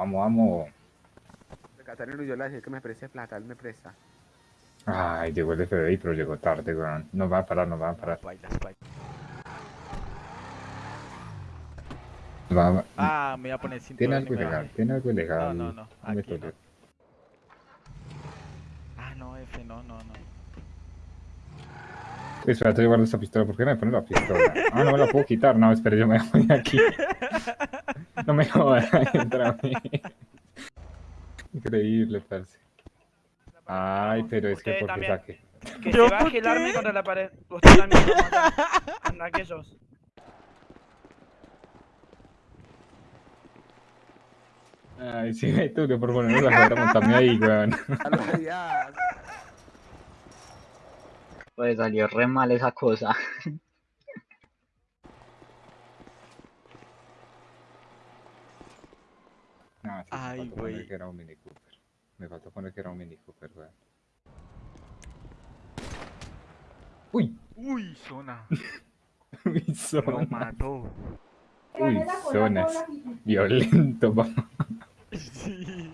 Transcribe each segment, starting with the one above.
vamos, vamos. Catarino, yo le dije que me preste plata, él me presta. Ay, llegó el FBI, pero llegó tarde, weón. Nos va a parar, nos va a parar. Va Ah, me voy a poner Tiene cinturón. algo y me ilegal, tiene algo ilegal. No, no, no, aquí no. Ah, no, F, no, no, no. Espérate, yo guardo esta pistola. ¿Por qué me pone la pistola? Ah, no me la puedo quitar. No, espera, yo me voy de aquí. No me jodas, entra a mí. Increíble, parce. Ay, pero es que porque saque. Que ¿Yo se el arma qué? contra la pared. Usted también. mata. Que sos. Ay, sí, tú que por ponerme la cadera montarme ahí, weón. Pues salió re mal esa cosa. No, sí, Ay, me faltó poner güey. que era un Mini Cooper. Me faltó poner que era un Mini Cooper, weón. Uy, Uy, zona. uy, Lo zona. mató. Uy, zonas. Violento, papá. Sí.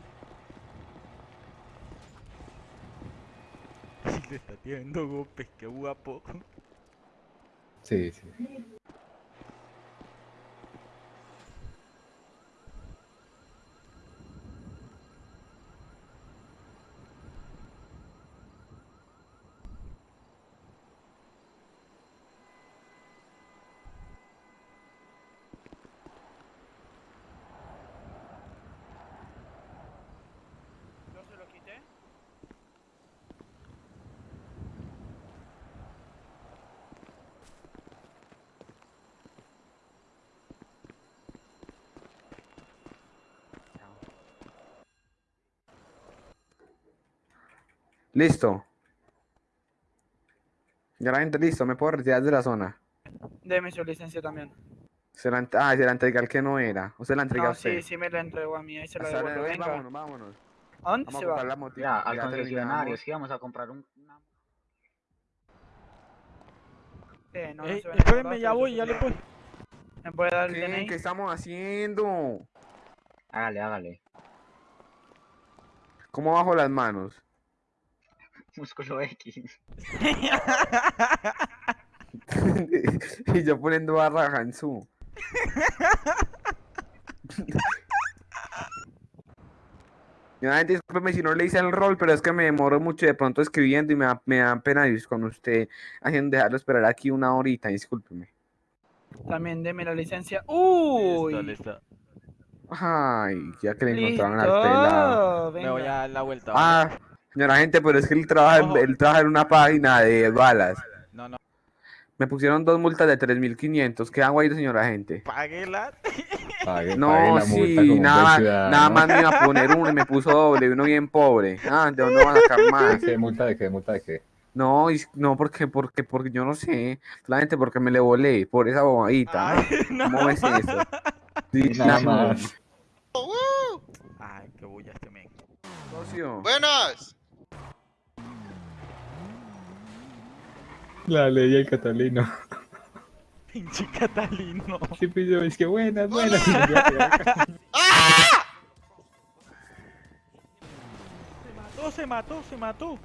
Está tirando golpes, qué guapo. Sí, sí. Listo. Ya la gente listo, me puedo retirar de la zona. Deme su licencia también. Se la, ah, se la entregué al que no era. O se la entregué a No, usted. sí, sí me la entregó a mí. Ahí se la devuelvo. Venga. vámonos, vámonos. ¿A dónde Vamos se a va? la moto. Mira, al ya concesionario, sí, vamos a comprar un... una- Eh, no, no Ey, se vende espérenme, ya voy, se ya le voy. ¿Me puede dar el. DNI? ¿Qué estamos haciendo? Hágale, hágale. ¿Cómo bajo las manos? Músculo X. y yo poniendo barra Hansu. Una gente, discúlpeme si no le hice el rol, pero es que me demoro mucho de pronto escribiendo y me da, me da pena con usted haciendo dejarlo esperar aquí una horita, discúlpeme. También deme la licencia. ¡Uy! Listo, listo. Ay, ya que le encontraron al pelado. Me voy a dar la vuelta. ¿vale? Ah, señora gente, pero es que él trabaja, en- él trabaja en una página de balas. No, no. Me pusieron dos multas de 3.500. ¿Qué hago ahí, señora gente? Páguela. Pague, pague No, la multa sí, buen nada, nada más me iba a poner uno y me puso doble, uno bien pobre. Ah, ¿de dónde van a sacar más? ¿Qué multa de qué? ¿Multa de qué? No, y- no, porque, porque, porque yo no sé. La gente porque me le volé por esa bobadita. ¿no? Ay, no. ¿Cómo ves eso? Sí, Nada sí, más. Ay, qué bulla este men. socio. Buenas. La ley del catalino. Pinche Catalino. Sí, pues yo, es que buenas, buenas. Se mató, se mató, se mató.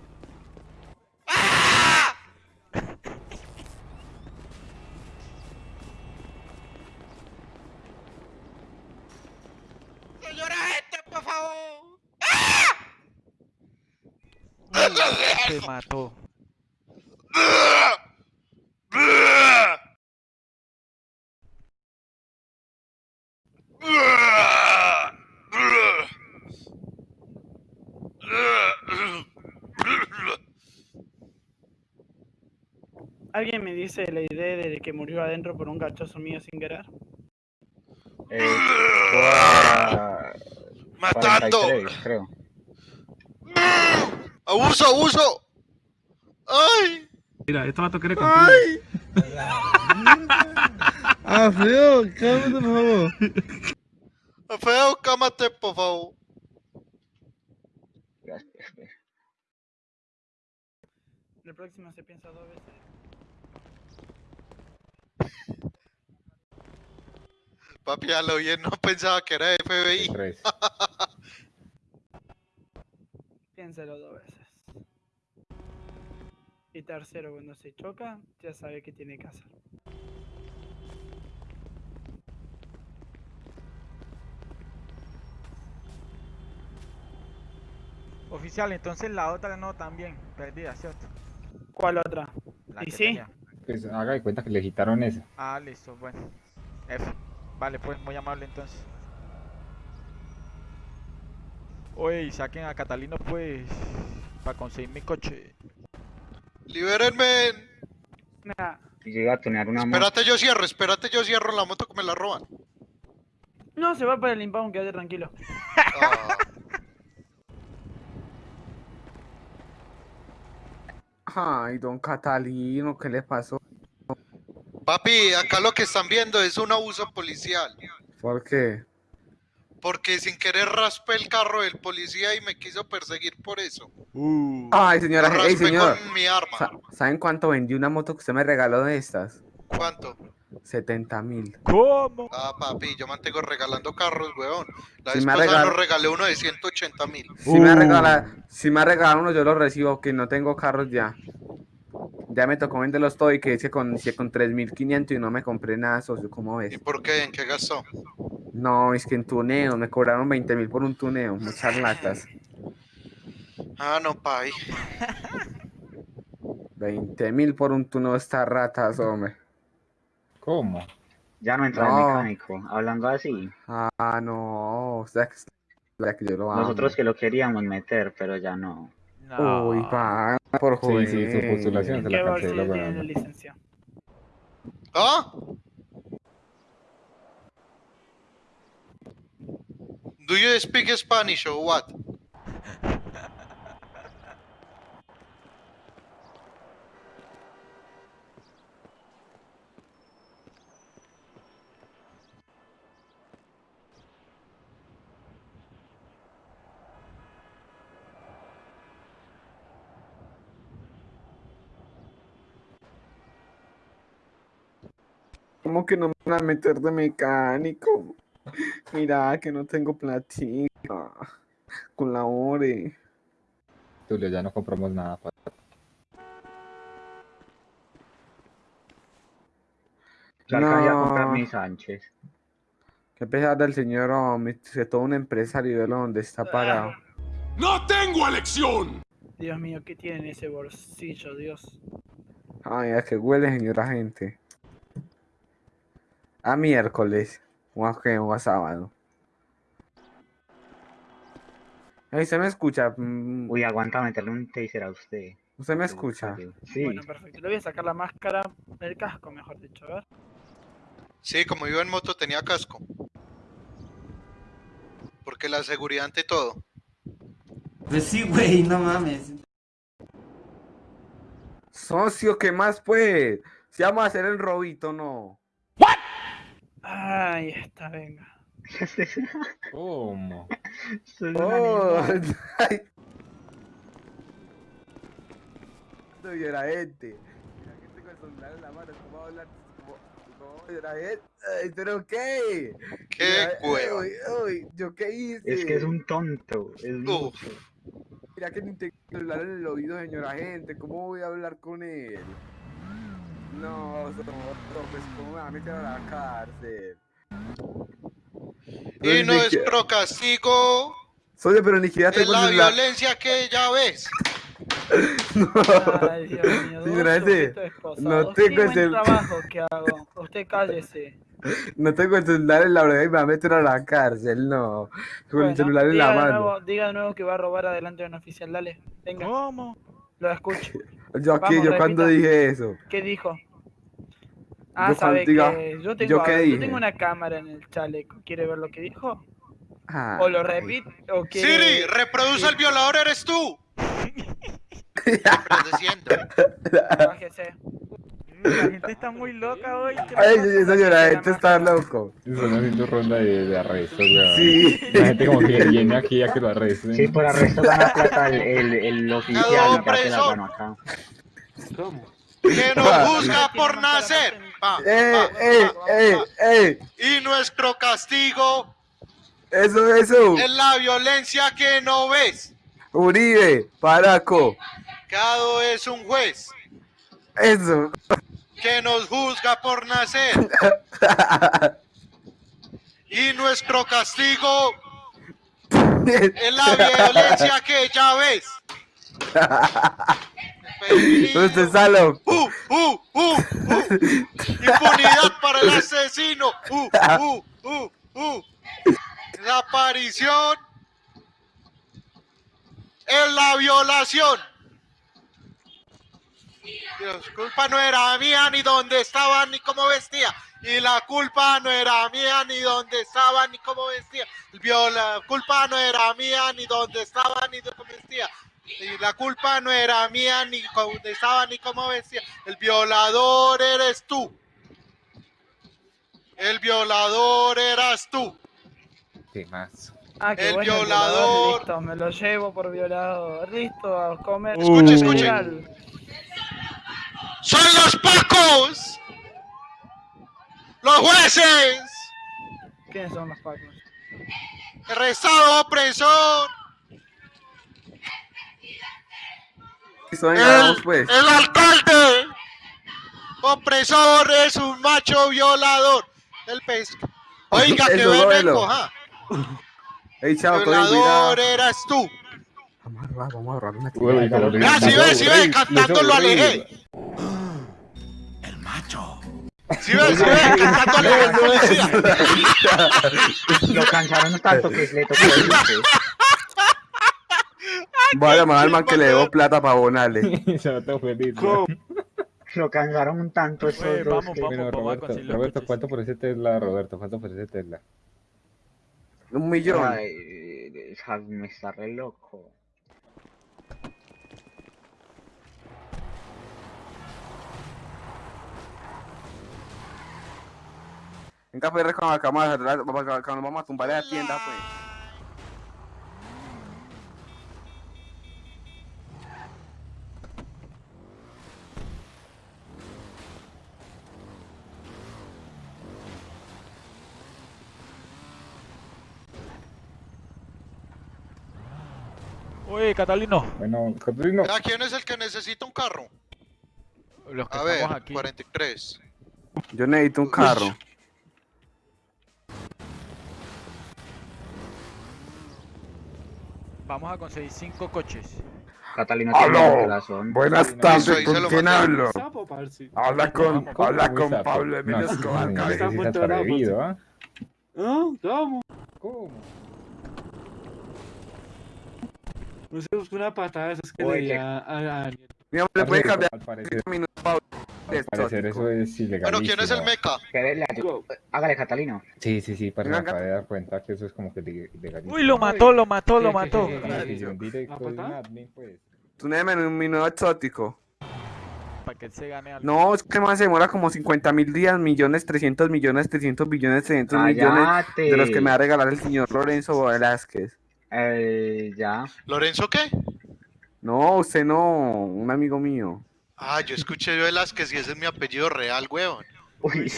Señora gente, por favor. Se mató. ¿Alguien me dice la idea de que murió adentro por un gachoso mío sin querer? Eh, Matando. 43, creo. Abuso, abuso. Ay. Mira, esto vato quiere contigo. Ay. Ah, feo, cálmate, por favor. Feo, cámate, por favor. Gracias. La próxima se piensa dos veces. Papi, a lo bien no pensaba que era FBI. Piénselo dos veces. Y tercero, cuando se choca, ya sabe qué tiene que hacer. Oficial, entonces la otra no también, perdida, ¿cierto? ¿Cuál otra? La ¿Y que sí? tenía. Pues haga de cuenta que le quitaron esa. Ah, listo, bueno. F. Vale, pues muy amable entonces. Oye, y saquen a Catalino pues para conseguir mi coche. Libérenme. Nah, llega a tunear una moto. Espérate, yo cierro, espérate, yo cierro la moto que me la roban. No, se va para el impound, quédate tranquilo. Ah, Ay, don Catalino, ¿qué le pasó? papi, acá lo que están viendo es un abuso policial. ¿Por qué? Porque sin querer raspé el carro del policía y me quiso perseguir por eso. Ay, Lo señora, ey, raspé señor. con mi arma. Sa- ¿Saben cuánto vendí una moto que usted me regaló de estas? ¿Cuánto? 70 mil. ¿Cómo? Ah, papi, yo mantengo regalando carros, weón. La Si vez me pasada regal- nos regalé uno de 180 mil. Si me ha Uh. regalado, si me uno, yo lo recibo, que no tengo carros ya. Ya me tocó venderlos todo y que hice con, hice con 3.500 y no me compré nada, socio, ¿cómo ¿Y ves? por qué? ¿En qué gastó? No, es que en tuneo, me cobraron 20 mil por un tuneo, muchas latas. Ah, no, papi. 20 mil por un tuneo, estas ratas, hombre. ¿Cómo? Ya no entra No. el mecánico. Hablando así. Ah, no, o sea, que, o sea que yo lo amo. Nosotros que lo queríamos meter, pero ya no. No. Uy, pa, por Sí, joder. sí, su postulación ¿En se qué la bolsillo canceló, tiene la weón. licencia? ¿Ah? Do you speak Spanish or what? ¿Cómo que no me van a meter de mecánico? Mira que no tengo platica. Colabore. Tulio, ya no compramos nada. pa- Yo alcancé a No. comprar mi Sánchez. Qué pesar del señor hombre, que todo un empresario de donde está parado. ¡No tengo elección! Dios mío, ¿qué tiene en ese bolsillo, Dios? Ay, a que huele, señora gente. A miércoles. O a, qué, o a sábado. Ay, ¿se me escucha? Mm, Uy, aguanta meterle un taser a usted. ¿Usted me escucha? Sí. Bueno, perfecto. Le voy a sacar la máscara, el casco, mejor dicho, a ver. Sí, como iba en moto tenía casco. Porque la seguridad ante todo. Pues sí, güey, no mames. Socio, ¿qué más pues? Si vamos a hacer el robito, no. Ahí está, venga. ¿Cómo? Soy Oh, ay. No, era gente. La gente con el celular en la mano, ¿cómo va a hablar? ¿Cómo- gente? Ay, ¿Pero qué? ¡Qué uy, ¿yo qué hice? Es que es un tonto. Es mucho. Mira que ni tengo el celular en el oído, señora gente. ¿Cómo voy a hablar con él? No, so- so, pues cómo me va a meter a la cárcel. Y Pero ni nuestro castigo Socio, pero ni siquiera es tengo la celular. violencia que ya ves. Ay, Dios mío, esposados. no tengo el buen cel- trabajo que hago. Usted cállese. No tengo el celular en la oreja y me va a meter a la cárcel, no. Con Bueno, el celular en diga la de mano. nuevo- diga de nuevo que va a robar adelante de un oficial, dale. Venga, ¿Cómo? Lo escucho. Yo aquí, Vamos, yo cuando dije eso. ¿Qué dijo? Ah, Yo sabe diga- que yo tengo, ¿yo a qué ver, yo dije? tengo una cámara en el chaleco. ¿Quiere ver lo que dijo? Ay. O lo repite, o quiere... Siri, reproduce el violador, eres tú. Reproduciendo. Bájese. La gente está muy loca hoy. ¿qué le Ay, señora, este está loco. Están haciendo ronda de, de arrestos, weón. Sí. La gente como que viene aquí a que lo arresten. Sí, por arresto gana plata el, el, el oficial ya te la preso. gano acá. Que nos juzga por nacer. Pa, ¡Eh, pa, eh, pa, eh, pa. eh! Y nuestro castigo Eso, eso. es la violencia que no ves. Uribe, Paraco. Cado es un juez Eso. Que nos juzga por nacer. Y nuestro castigo es la violencia que ya ves. Usted loco. Uh, uh, uh, uh. Impunidad para el asesino. Uh, uh, uh, uh. La aparición es la violación. Dios, culpa no era mía, ni dónde estaba, ni cómo vestía. Y la culpa no era mía, ni dónde estaba, ni cómo vestía. El viola, culpa no era mía, ni dónde estaba, ni cómo vestía. Y la culpa no era mía, ni dónde estaba, ni cómo vestía. El violador eres tú. El violador eras tú. ¿Qué más? Ah, qué El bueno, violador. Listo, me lo llevo por violador. Listo, a comer. Escuche, escuche. ¡Son los pacos! ¡Los jueces! ¿Quiénes son los pacos? ¡El Estado opresor! El, pues. el alcalde opresor es un macho violador. El pesca. Oiga, que ven róbelo. ja. Ey, chao, Violador eras tú. Vamos a robar, vamos a robar una tira. Vea, si ve, si ve, cantando lo alejé. El macho. Si ve, si ve, cantando al policía. Lo cansaron tanto que le tocó irse. Voy a llamar al man que le debo plata para abonarle. Se va todo feliz. Lo cansaron un tanto esos Oye, dos vamos, que- vamos. Bueno, vamos a Roberto, los Roberto. ¿cuánto por ese Tesla, Roberto? ¿Cuánto por ese Tesla? Un millón. Ay, me está re loco. Venga, pues, con la cámara, cuando vamos a tumbar la tienda, pues. Oye, Catalino, Bueno, Catalino. Vea, ¿quién es el que necesita un carro? los que A ver, estamos aquí. 43. Yo necesito un carro. Vamos a conseguir cinco coches. Catalina tiene ¡Aló! razón. Buenas Eso tardes, ¿con quién hablo? Habla con, ¿Cómo habla con? Pablo No, Emilio Escobar, Está ¿ah? Ah, ¿Cómo? ¿Cómo? No se buscó una patada de esas que le di a Daniel. Mi amor, ¿le puede cambiar Al parecer, eso es ilegal. Bueno, ¿quién es el meca? Hágale, Catalino. Sí, sí, sí, para acabé de dar cuenta que eso es como que ilegal. Uy, lo mató, lo mató, lo ¿Qué, qué, mató. pues. Tú néme un minuto exótico. Para que se gane algo. No, es que más se demora como 50 mil días, millones, 300 millones, 300 billones, 300 millones de los que me va a regalar el señor Lorenzo Velázquez. Eh, ya. ¿Lorenzo qué? No, usted no, un amigo mío. Ah, yo escuché Velázquez y ese es mi apellido real, weón. Uy,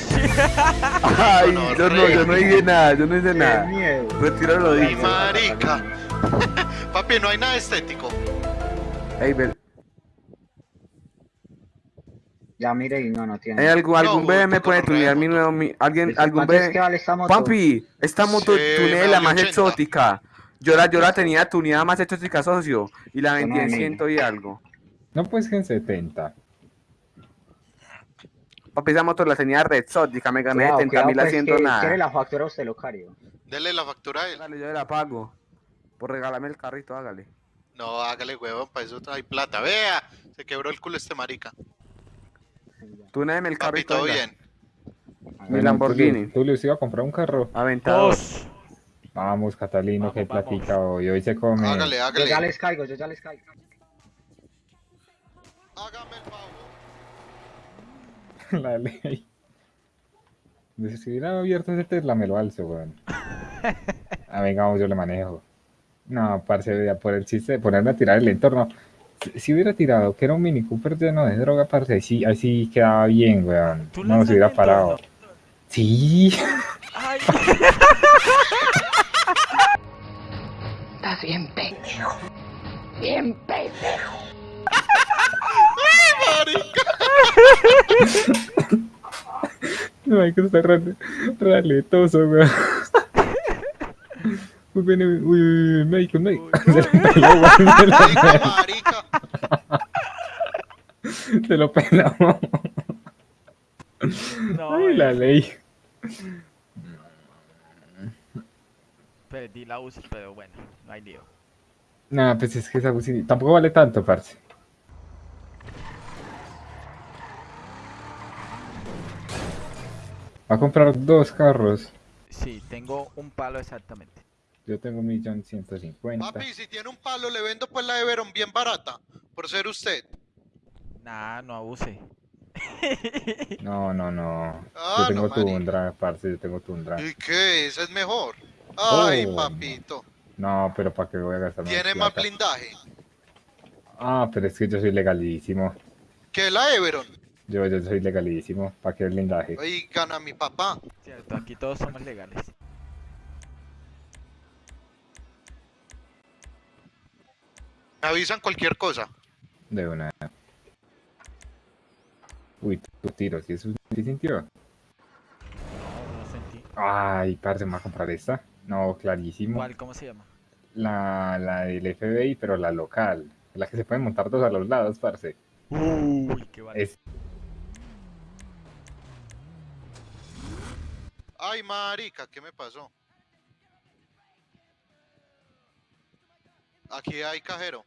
Ay, no, yo no, yo no dije nada, yo no dije qué nada. Retiro lo Ay, dicho. marica. Papi, no hay nada estético. Ey, Bel- Ya mire y no, no tiene. ¿hay algún, algún No, bebé me puede tunear mi nuevo, mi, alguien, ¿Cuánto algún es que bebé? vale esta moto? Papi, esta moto Sí, tunea la más 80. exótica. Yo la, yo la tenía tuneada más exótica, socio, y la vendí en ciento y algo. No, pues que en 70. Papi, esa moto la tenía re exótica, me gané Cuidado, 70 cuidado, mil pues, haciendo que nada. Quiere la factura usted, Locario. Dele la factura a él. Dale, yo la pago. Por regalarme el carrito, hágale. No, hágale, huevón, para eso hay plata. Vea, se quebró el culo este marica. Túneme el Papi, carrito. todo venga. bien. Mi Lamborghini. Tú le iba a comprar un carro. Aventador. Dos. Vamos, Catalino, Vamos, que vamos. platica hoy. Hoy se come Hágale, Yo ya hágale. les caigo, yo ya les caigo. Hágame el favor. la ley. Dice, Si hubiera abierto ese Tesla, me lo alzo, weón. Ah, venga, vamos, yo le manejo. No, parce, ya por el chiste de ponerme a tirar el entorno. Si, si hubiera tirado que era un Mini Cooper lleno de droga, parce, así, así quedaba bien, weón. ¿Tú No nos hubiera parado. entorno? Sí. Ay. Estás bien pendejo. No, hay que estar re- raletoso, weón. Uy, ven, uy, uy, uy, médico, médico. Se lo peló, weón, se lo peló. marica. Se lo peló. No, Ay, la ley. perdí la UCI, pero bueno, no hay lío. Nah, pues es que esa UCI tampoco vale tanto, parce. Va a comprar dos carros. Sí, tengo un palo exactamente. Yo tengo un millón ciento cincuenta. Papi, si tiene un palo, le vendo pues la Everon bien barata. Por ser usted. Nah, no abuse. No, no, no. Ah, yo tengo no. Tundra, parce, yo tengo Tundra. ¿Y qué? Esa es mejor. Ay, Oh. papito. No, pero ¿para qué voy a gastar Tiene más blindaje. Ah, pero es que yo soy legalísimo. Que la Everon. Yo, yo soy legalísimo. ¿Para qué blindaje? Ahí gana mi papá. Cierto, aquí todos somos legales. Me avisan cualquier cosa. De una. Uy, tu tiro, si es un ¿sí sintió? No, no sentí. Ay, parce, ¿me va a comprar esta? No, clarísimo. ¿Cuál? ¿Cómo se llama? La, la del FBI, pero la local. La que se pueden montar dos a los lados, parce. Uy, qué vale. Es, Ay, marica, ¿qué me pasó? Aquí hay cajero.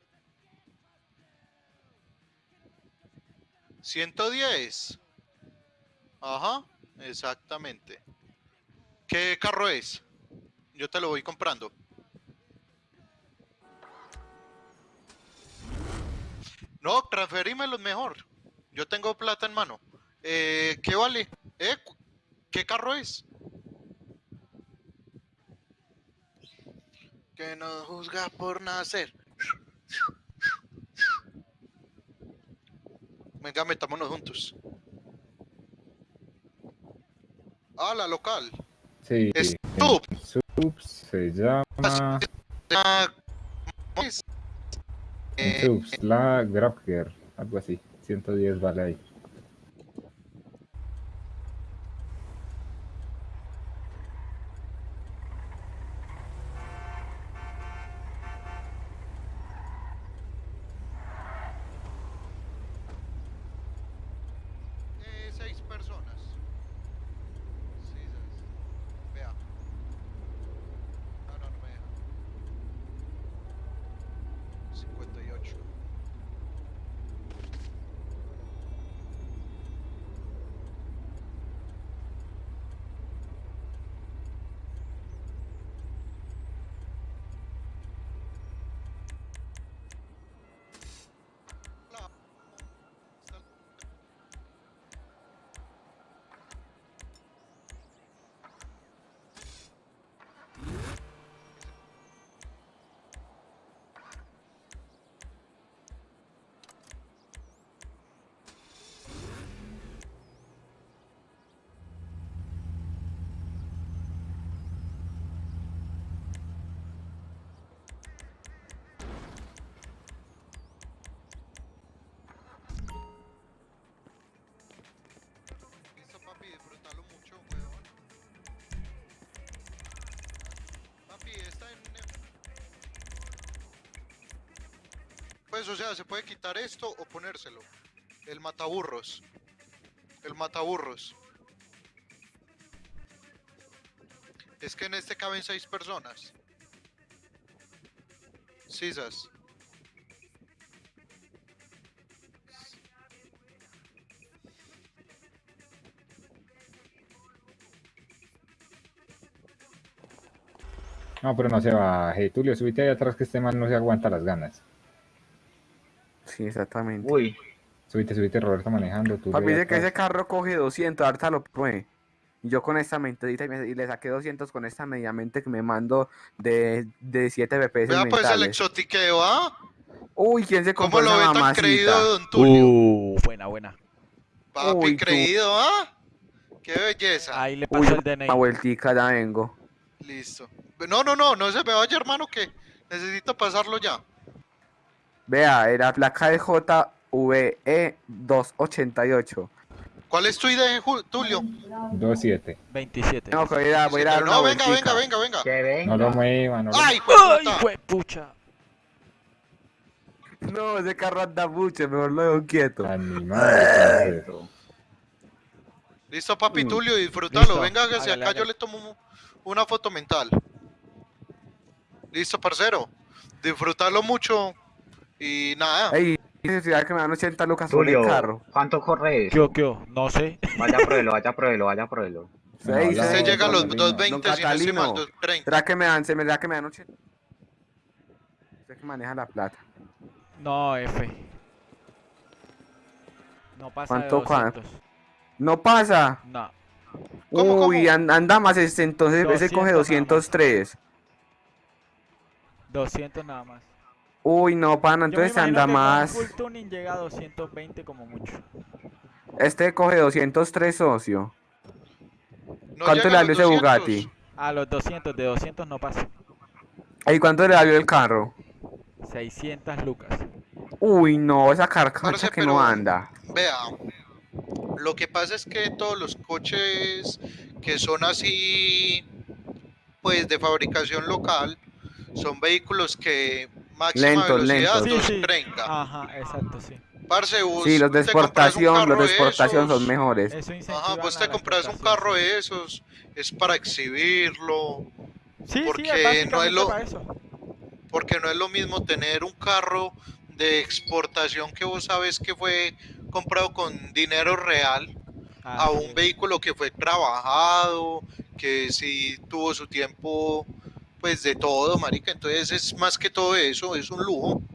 110. Ajá, exactamente. ¿Qué carro es? Yo te lo voy comprando. No, transferímelo mejor. Yo tengo plata en mano. Eh, ¿Qué vale? ¿Eh? ¿Qué carro es? Que no juzga por nacer. Venga, metámonos juntos. Ah, la local. sí. Sub. Subs se llama. Subs, la Grabger. Algo así. 110 vale ahí. O sea, se puede quitar esto o ponérselo. El mataburros. El mataburros. Es que en este caben seis personas. Sisas. No, pero no se baje. Tulio, subite ahí atrás que este man no se aguanta las ganas. Sí, exactamente. Uy, Subite, subite, Roberto manejando. Tulio Papi dice que ese carro coge 200, ahorita lo. Y yo con esta mentadita y, me- y le saqué 200 con esta mediamente que me mando de, de 7 BPS Vea pues el exotiqueo, ¿ah? Uy, ¿quién se ¿Cómo compró lo ve tan creído Don Tulio? Uh, buena, buena. Papi, Uy, tú. creído, ¿ah? Qué belleza. Ahí le Uy, paso yo el DNI. una vueltica, ya vengo. Listo. No, no, no, no se me vaya, hermano, que necesito pasarlo ya. Vea, era placa de JVE 288. ¿Cuál es tu ID, Tulio? 2-7. 27. No, voy a ir a, voy a dar una No, venga, venga, vueltica. venga, venga. Que venga. No lo mueva, no lo ¡Ay, ¡Ay, puta! juepucha! No, ese carro anda mucho, mejor lo dejo quieto. Animal. Listo, papi Mm. Tulio, disfrútalo. Listo, Venga, que si hágale, acá yo le tomo un- una foto mental. Listo, parcero. Disfrútalo mucho. Y nada. Ey, necesidad que me dan 80 lucas por el carro. ¿cuánto corre ¿Qué, eso? qué? No sé. Vaya, pruébelo, vaya, pruébelo, vaya, pruébelo. No, Se llega a los Catalino. 220, si no estoy mal, Catalino. 230. ¿Será que me dan, se me da que me dan 80? Usted que maneja la plata. No, F. No pasa ¿Cuánto, 200. No pasa. No. ¿Cómo, Uy, cómo? an- anda más, este, entonces ese 200 coge nada más. 203. 200 nada más. Uy, no, pana, Yo me entonces anda que con más. Full tuning llega a 220 como mucho. Este coge 203, socio. No ¿Cuánto le valió ese 200. Bugatti? A los 200, de 200 no pasa. ¿Y cuánto le valió el carro? 600 lucas. Uy, no, esa carcacha que pero- no anda. Vea, lo que pasa es que todos los coches que son así, pues de fabricación local, son vehículos que máxima Lentos, velocidad lentos. Sí, sí. 230. Ajá, exacto, sí. Parce, vos Sí, los de exportación, los de exportación esos, son mejores. Ajá, vos te compras un carro de esos, es para exhibirlo, Sí, porque sí, no es lo- para eso. porque no es lo mismo tener un carro de exportación que vos sabes que fue comprado con dinero real a Así un vehículo que fue trabajado, que sí tuvo su tiempo, pues de todo, marica. Entonces es más que todo eso, es un lujo.